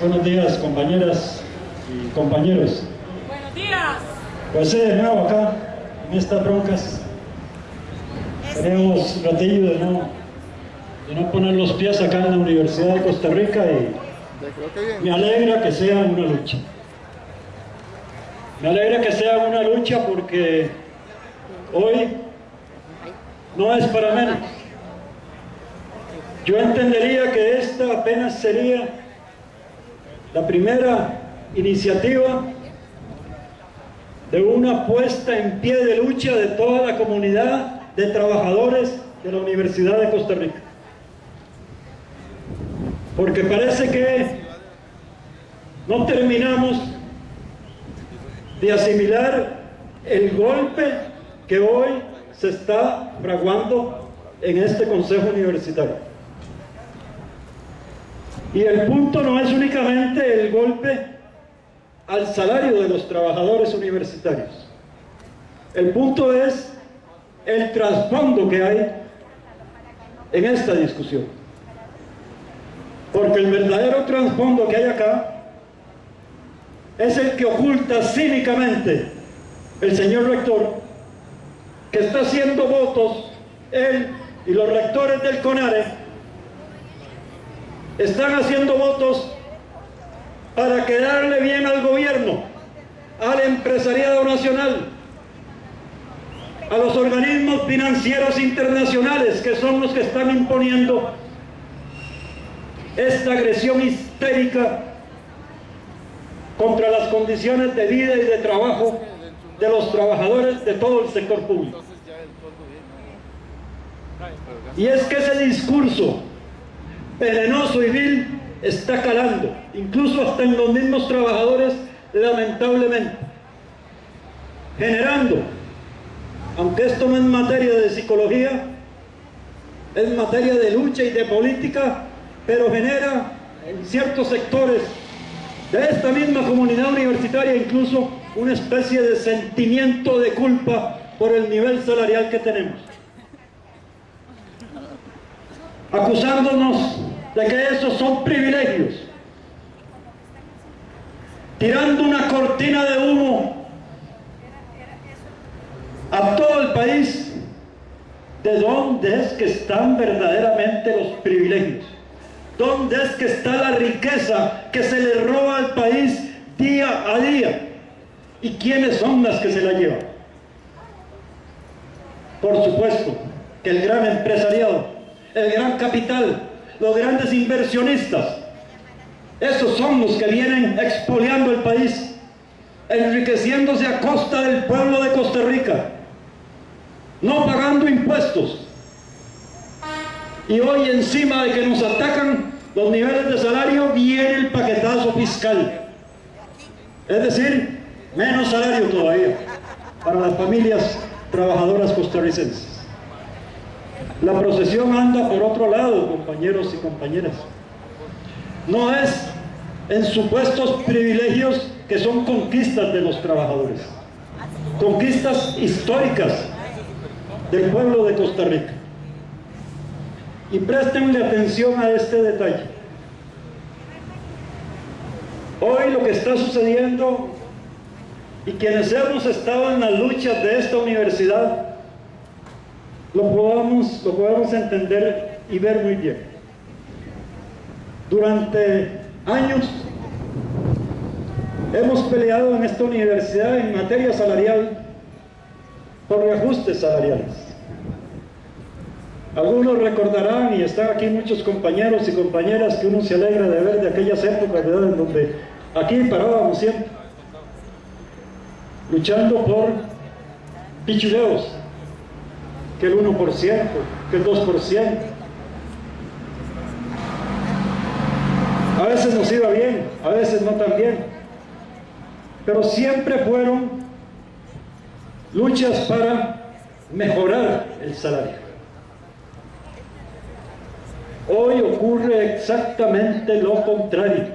Buenos días compañeras y compañeros. Buenos días. Pues sí, de nuevo acá, en estas broncas. Tenemos ratillo de no, de no poner los pies acá en la Universidad de Costa Rica y me alegra que sea una lucha. Me alegra que sea una lucha porque hoy no es para menos. Yo entendería que esta apenas sería la primera iniciativa de una puesta en pie de lucha de toda la comunidad de trabajadores de la Universidad de Costa Rica. Porque parece que no terminamos de asimilar el golpe que hoy se está fraguando en este Consejo Universitario. Y el punto no es únicamente el golpe al salario de los trabajadores universitarios. El punto es el trasfondo que hay en esta discusión. Porque el verdadero trasfondo que hay acá es el que oculta cínicamente el señor rector, que está haciendo votos, él y los rectores del CONARE, están haciendo votos para quedarle bien al gobierno, al empresariado nacional, a los organismos financieros internacionales que son los que están imponiendo esta agresión histérica contra las condiciones de vida y de trabajo de los trabajadores de todo el sector público. Y es que ese discurso venenoso y vil está calando, incluso hasta en los mismos trabajadores, lamentablemente, generando, aunque esto no es materia de psicología, es materia de lucha y de política, pero genera en ciertos sectores de esta misma comunidad universitaria incluso una especie de sentimiento de culpa por el nivel salarial que tenemos. Acusándonos de que esos son privilegios, tirando una cortina de humo a todo el país de dónde es que están verdaderamente los privilegios, dónde es que está la riqueza que se le roba al país día a día y quiénes son las que se la llevan. Por supuesto que el gran empresariado, el gran capital, los grandes inversionistas. Esos son los que vienen expoliando el país, enriqueciéndose a costa del pueblo de Costa Rica, no pagando impuestos. Y hoy encima de que nos atacan los niveles de salario, viene el paquetazo fiscal. Es decir, menos salario todavía para las familias trabajadoras costarricenses. La procesión anda por otro lado, compañeros y compañeras. No es en supuestos privilegios que son conquistas de los trabajadores. Conquistas históricas del pueblo de Costa Rica. Y préstenle atención a este detalle. Hoy lo que está sucediendo y quienes hemos estado en las luchas de esta universidad lo podamos, lo podamos entender y ver muy bien. Durante años hemos peleado en esta universidad en materia salarial por reajustes salariales. Algunos recordarán, y están aquí muchos compañeros y compañeras que uno se alegra de ver de aquellas épocas en donde aquí parábamos siempre, luchando por pichuleos, que el 1%, que el 2%. A veces nos iba bien, a veces no tan bien. Pero siempre fueron luchas para mejorar el salario. Hoy ocurre exactamente lo contrario.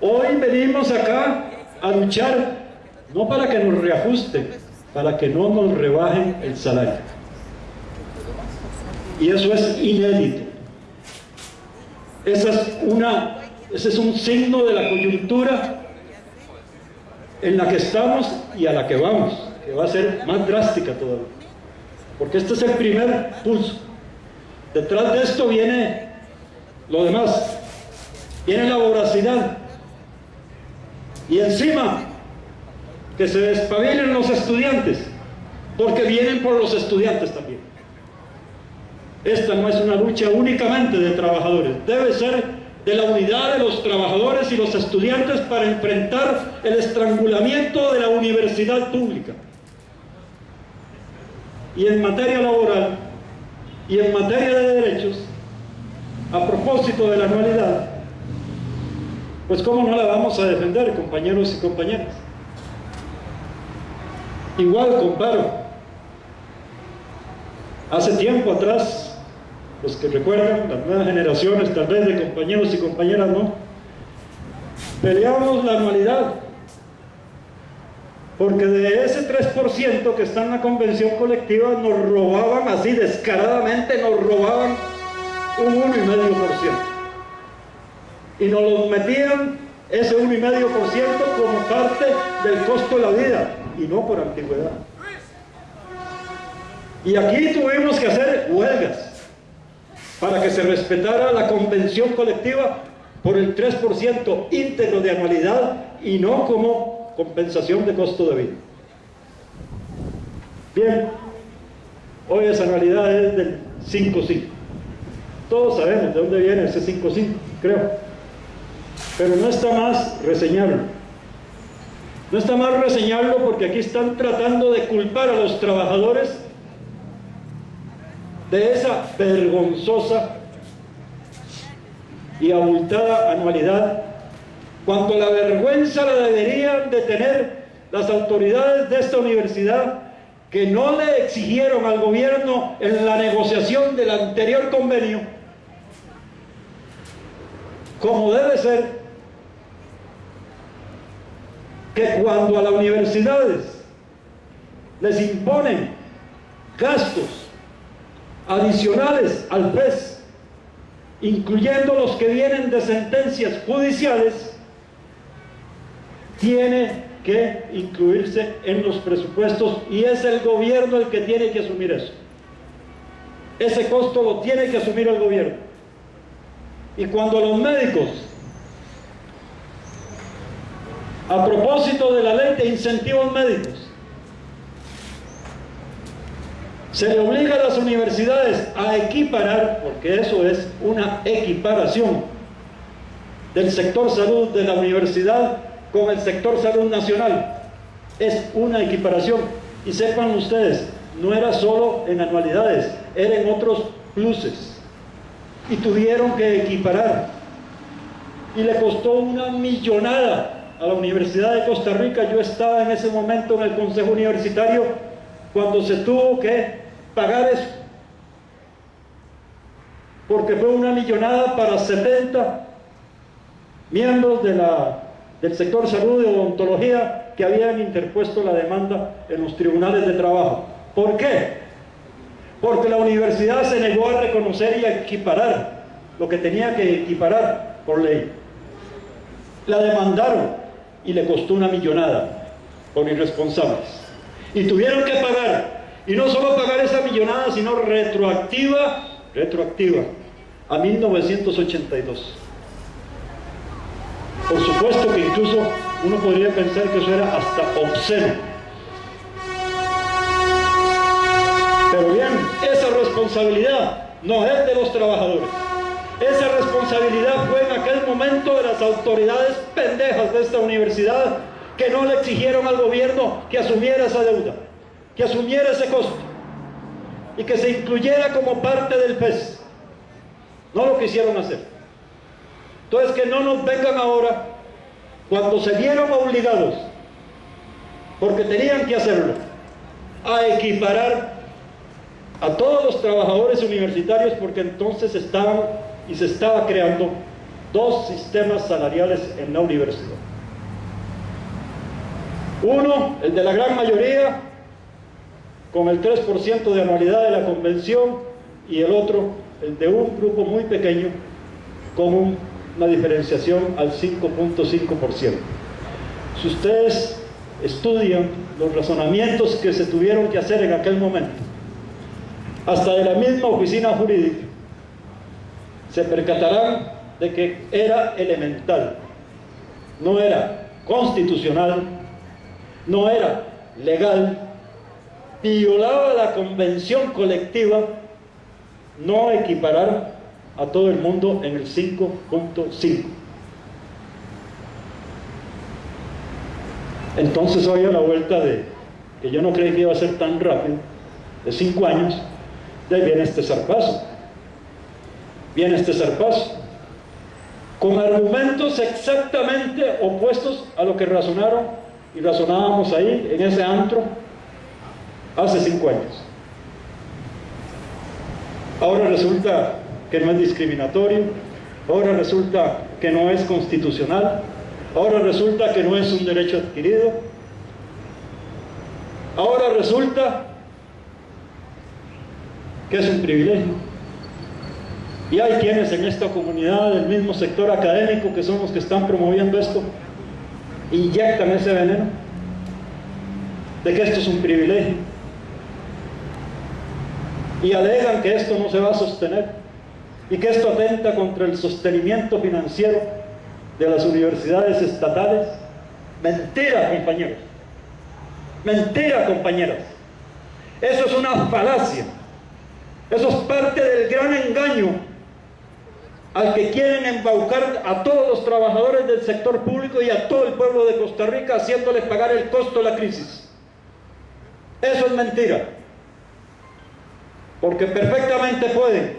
Hoy venimos acá a luchar no para que nos reajusten, para que no nos rebajen el salario. Y eso es inédito. Esa es una, ese es un signo de la coyuntura en la que estamos y a la que vamos, que va a ser más drástica todavía. Porque este es el primer pulso. Detrás de esto viene lo demás. Viene la voracidad. Y encima, que se despabilen los estudiantes, porque vienen por los estudiantes también. Esta no es una lucha únicamente de trabajadores, debe ser de la unidad de los trabajadores y los estudiantes para enfrentar el estrangulamiento de la universidad pública. Y en materia laboral y en materia de derechos, a propósito de la anualidad, pues cómo no la vamos a defender, compañeros y compañeras. Igual comparo. Hace tiempo atrás, los que recuerdan, las nuevas generaciones tal vez de compañeros y compañeras no, peleamos la anualidad porque de ese 3% que está en la convención colectiva nos robaban así descaradamente, nos robaban un 1,5%. Y nos los metían ese 1,5% como parte del costo de la vida y no por antigüedad. Y aquí tuvimos que hacer huelgas para que se respetara la convención colectiva por el 3% íntegro de anualidad y no como compensación de costo de vida. Bien, hoy esa anualidad es del 5.5. Todos sabemos de dónde viene ese 5.5, creo. Pero no está más reseñarlo. No está más reseñarlo porque aquí están tratando de culpar a los trabajadores de esa vergonzosa y abultada anualidad cuando la vergüenza la deberían de tener las autoridades de esta universidad que no le exigieron al gobierno en la negociación del anterior convenio, como debe ser, que cuando a las universidades les imponen gastos adicionales al PES, incluyendo los que vienen de sentencias judiciales, tiene que incluirse en los presupuestos y es el gobierno el que tiene que asumir eso. Ese costo lo tiene que asumir el gobierno. Y cuando los médicos, a propósito de la ley de incentivos médicos, se le obliga a las universidades a equiparar, porque eso es una equiparación del sector salud de la universidad con el sector salud nacional. Es una equiparación. Y sepan ustedes, no era solo en anualidades, era en otros pluses. Y tuvieron que equiparar. Y le costó una millonada a la Universidad de Costa Rica. Yo estaba en ese momento en el Consejo Universitario cuando se tuvo que pagar eso. Porque fue una millonada para 70 miembros del sector salud y odontología que habían interpuesto la demanda en los tribunales de trabajo. ¿Por qué? Porque la universidad se negó a reconocer y a equiparar lo que tenía que equiparar por ley. La demandaron y le costó una millonada por irresponsables. Y tuvieron que pagar, y no solo pagar esa millonada, sino retroactiva, retroactiva, a 1982. Por supuesto que incluso uno podría pensar que eso era hasta obsceno. Pero bien, esa responsabilidad no es de los trabajadores. Esa responsabilidad fue en aquel momento de las autoridades pendejas de esta universidad que no le exigieron al gobierno que asumiera esa deuda, que asumiera ese costo y que se incluyera como parte del PES. No lo quisieron hacer. Entonces que no nos vengan ahora, cuando se vieron obligados, porque tenían que hacerlo, a equiparar a todos los trabajadores universitarios porque entonces estaban y se estaba creando dos sistemas salariales en la universidad. Uno, el de la gran mayoría, con el 3% de anualidad de la convención, y el otro, el de un grupo muy pequeño, con una diferenciación al 5.5%. Si ustedes estudian los razonamientos que se tuvieron que hacer en aquel momento, hasta de la misma oficina jurídica, se percatarán de que era elemental, no era constitucional, no era legal, violaba la convención colectiva, no equiparar a todo el mundo en el 5.5. Entonces hoy a la vuelta de, que yo no creí que iba a ser tan rápido, de cinco años, de ahí viene este zarpazo. Viene este zarpazo. Con argumentos exactamente opuestos a lo que razonaron y razonábamos ahí, en ese antro, hace cinco años. Ahora resulta que no es discriminatorio, ahora resulta que no es constitucional, ahora resulta que no es un derecho adquirido, ahora resulta que es un privilegio. Y hay quienes en esta comunidad del mismo sector académico que son los que están promoviendo esto, inyectan ese veneno de que esto es un privilegio y alegan que esto no se va a sostener y que esto atenta contra el sostenimiento financiero de las universidades estatales. Mentira, compañeros. Mentira, compañeras. Eso es una falacia. Eso es parte del gran engaño al que quieren embaucar a todos los trabajadores del sector público y a todo el pueblo de Costa Rica haciéndoles pagar el costo de la crisis. Eso es mentira. Porque perfectamente pueden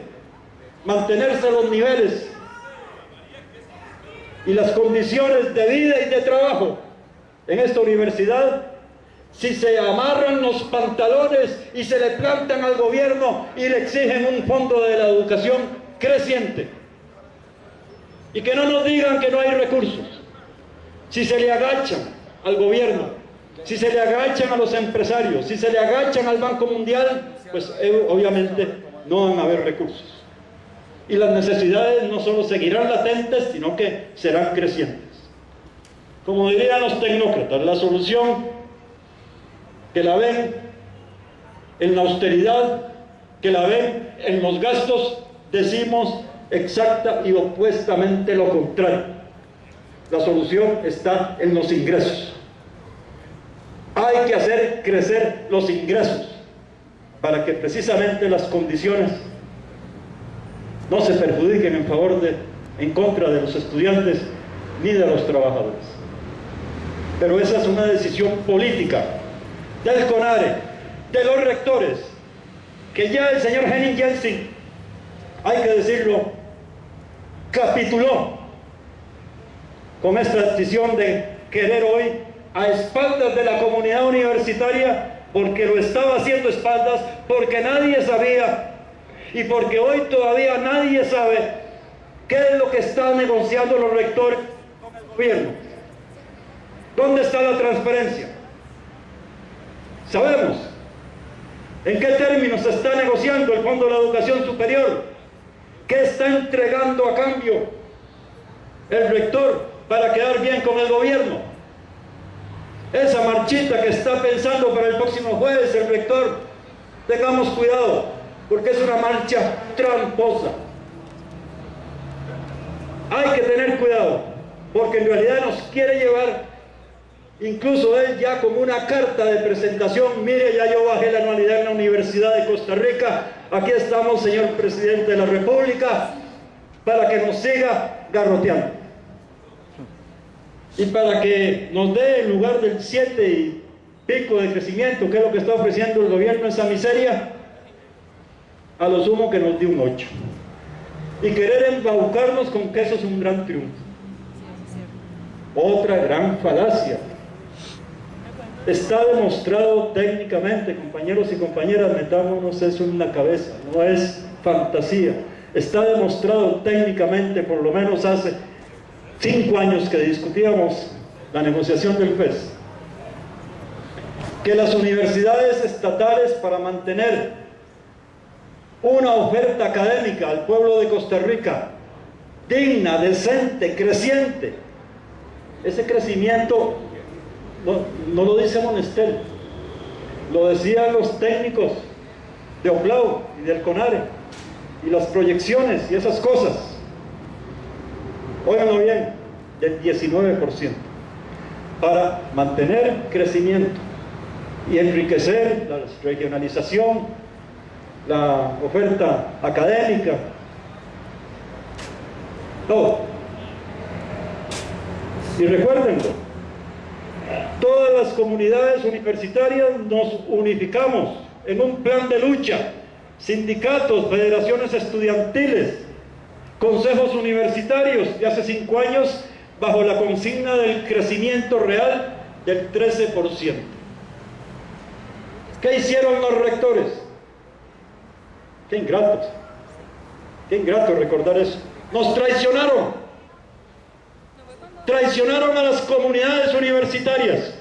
mantenerse los niveles y las condiciones de vida y de trabajo en esta universidad si se amarran los pantalones y se le plantan al gobierno y le exigen un fondo de la educación creciente. Y que no nos digan que no hay recursos. Si se le agachan al gobierno, si se le agachan a los empresarios, si se le agachan al Banco Mundial, pues eh, obviamente no van a haber recursos y las necesidades no solo seguirán latentes, sino que serán crecientes. Como dirían los tecnócratas, la solución que la ven en la austeridad, que la ven en los gastos, decimos exacta y opuestamente lo contrario. La solución está en los ingresos. Hay que hacer crecer los ingresos para que precisamente las condiciones no se perjudiquen en favor de, en contra de los estudiantes ni de los trabajadores. Pero esa es una decisión política del CONARE, de los rectores, que ya el señor Henning Jensen, hay que decirlo, capituló con esta decisión de querer hoy a espaldas de la comunidad universitaria porque lo estaba haciendo espaldas, porque nadie sabía y porque hoy todavía nadie sabe qué es lo que están negociando los rectores con el gobierno. ¿Dónde está la transparencia? Sabemos en qué términos se está negociando el Fondo de la Educación Superior, qué está entregando a cambio el rector para quedar bien con el gobierno. Esa marchita que está pensando para el próximo jueves el rector, tengamos cuidado, porque es una marcha tramposa. Hay que tener cuidado, porque en realidad nos quiere llevar, incluso él ya como una carta de presentación, mire, ya yo bajé la anualidad en la Universidad de Costa Rica, aquí estamos, señor Presidente de la República, para que nos siga garroteando. Y para que nos dé en lugar del 7 y pico de crecimiento, que es lo que está ofreciendo el gobierno, esa miseria, a lo sumo que nos dio un 8. Y querer embaucarnos con que eso es un gran triunfo. Otra gran falacia. Está demostrado técnicamente, compañeros y compañeras, metámonos eso en la cabeza, no es fantasía. Está demostrado técnicamente, por lo menos hace cinco años que discutíamos la negociación del FES, que las universidades estatales para mantener una oferta académica al pueblo de Costa Rica digna, decente, creciente. Ese crecimiento no, lo dice Monestel, lo decían los técnicos de Oplau y del CONARE, y las proyecciones y esas cosas. Óiganlo bien, del 19%, para mantener crecimiento y enriquecer la regionalización, la oferta académica, todo. Y recuérdenlo, todas las comunidades universitarias nos unificamos en un plan de lucha, sindicatos, federaciones estudiantiles, consejos universitarios y hace cinco años bajo la consigna del crecimiento real del 13%. ¿Qué hicieron los rectores? Qué ingratos. Qué ingrato recordar eso. Nos traicionaron. Traicionaron a las comunidades universitarias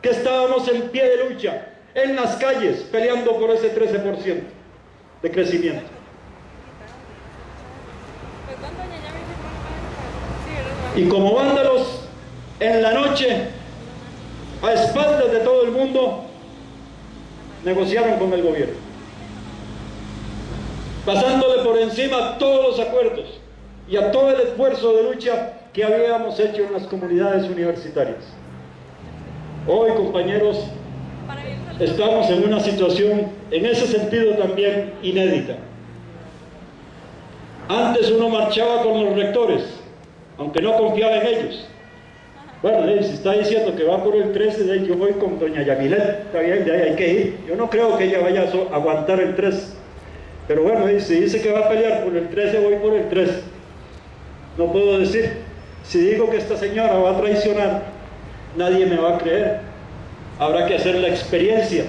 que estábamos en pie de lucha, en las calles, peleando por ese 13% de crecimiento. Y como vándalos, en la noche, a espaldas de todo el mundo, negociaron con el gobierno. Pasándole por encima todos los acuerdos y a todo el esfuerzo de lucha que habíamos hecho en las comunidades universitarias. Hoy, compañeros, estamos en una situación, en ese sentido también, inédita. Antes uno marchaba con los rectores, aunque no confiaba en ellos. Bueno, si está diciendo que va por el 13, de yo voy con doña Yamilet, está bien, de ahí hay que ir. Yo no creo que ella vaya a aguantar el 13. Pero bueno, si dice que va a pelear por el 13, voy por el 13. No puedo decir, si digo que esta señora va a traicionar, nadie me va a creer. Habrá que hacer la experiencia.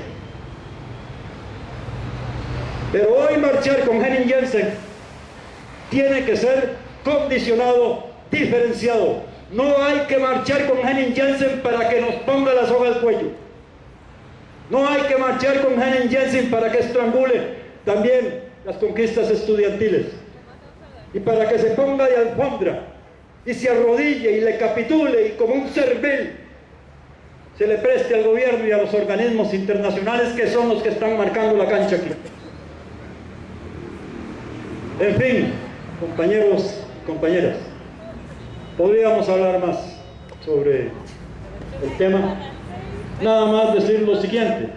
Pero hoy marchar con Henning Jensen tiene que ser condicionado, diferenciado. No hay que marchar con Henning Jensen para que nos ponga la soga al cuello. No hay que marchar con Henning Jensen para que estrangule también las conquistas estudiantiles. Y para que se ponga de alfombra y se arrodille y le capitule y como un cervel se le preste al gobierno y a los organismos internacionales que son los que están marcando la cancha aquí. En fin, compañeros, compañeras, podríamos hablar más sobre el tema. Nada más decir lo siguiente.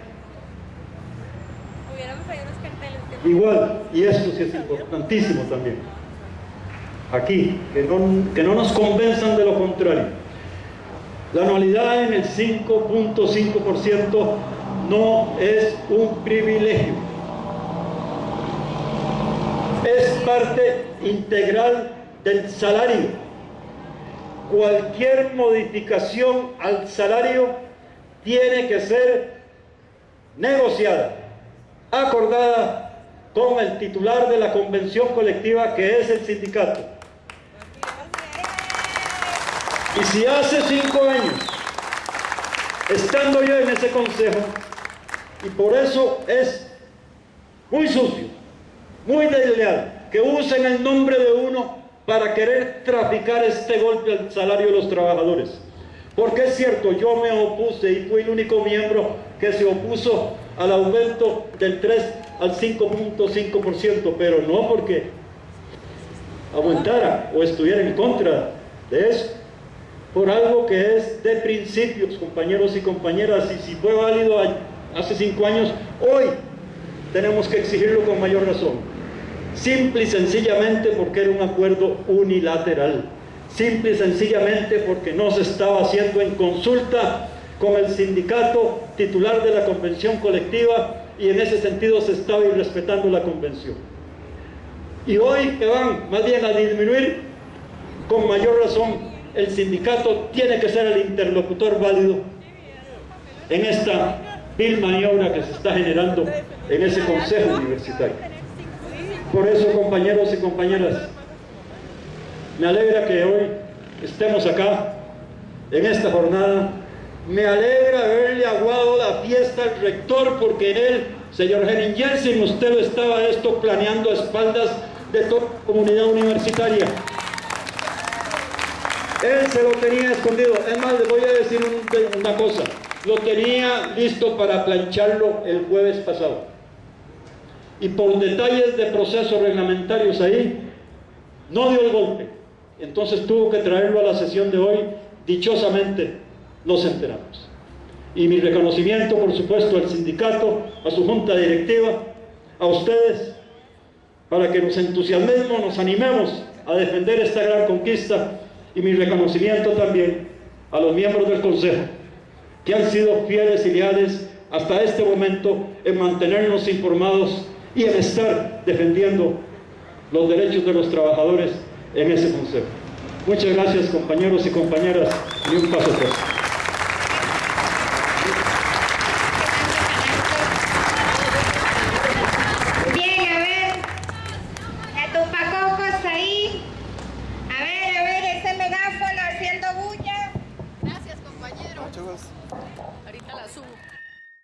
Igual, y esto sí es importantísimo también. Aquí, que no, que no nos convenzan de lo contrario. La anualidad en el 5.5% no es un privilegio. Es parte integral del salario. Cualquier modificación al salario tiene que ser negociada, acordada con el titular de la convención colectiva que es el sindicato. Y si hace cinco años, estando yo en ese consejo, y por eso es muy sucio, muy desleal, que usen el nombre de uno para querer traficar este golpe al salario de los trabajadores. Porque es cierto, yo me opuse y fui el único miembro que se opuso al aumento del 3 al 5.5%, pero no porque aumentara o estuviera en contra de eso, por algo que es de principios, compañeros y compañeras, y si fue válido hace cinco años, hoy tenemos que exigirlo con mayor razón. Simple y sencillamente porque era un acuerdo unilateral. Simple y sencillamente porque no se estaba haciendo en consulta con el sindicato titular de la convención colectiva y en ese sentido se estaba irrespetando la convención. Y hoy que van más bien a disminuir, con mayor razón, el sindicato tiene que ser el interlocutor válido en esta vil maniobra que se está generando en ese consejo universitario. Por eso, compañeros y compañeras, me alegra que hoy estemos acá, en esta jornada, me alegra haberle aguado la fiesta al rector porque en él, señor Henning Jensen, usted lo estaba esto planeando a espaldas de toda comunidad universitaria. Él se lo tenía escondido. Es más, le voy a decir un- una cosa. Lo tenía listo para plancharlo el jueves pasado. Y por detalles de procesos reglamentarios ahí, no dio el golpe. Entonces tuvo que traerlo a la sesión de hoy. Dichosamente nos enteramos. Y mi reconocimiento, por supuesto, al sindicato, a su junta directiva, a ustedes, para que nos entusiasmemos, nos animemos a defender esta gran conquista y mi reconocimiento también a los miembros del Consejo, que han sido fieles y leales hasta este momento en mantenernos informados y en estar defendiendo los derechos de los trabajadores en ese Consejo. Muchas gracias compañeros y compañeras y un paso atrás.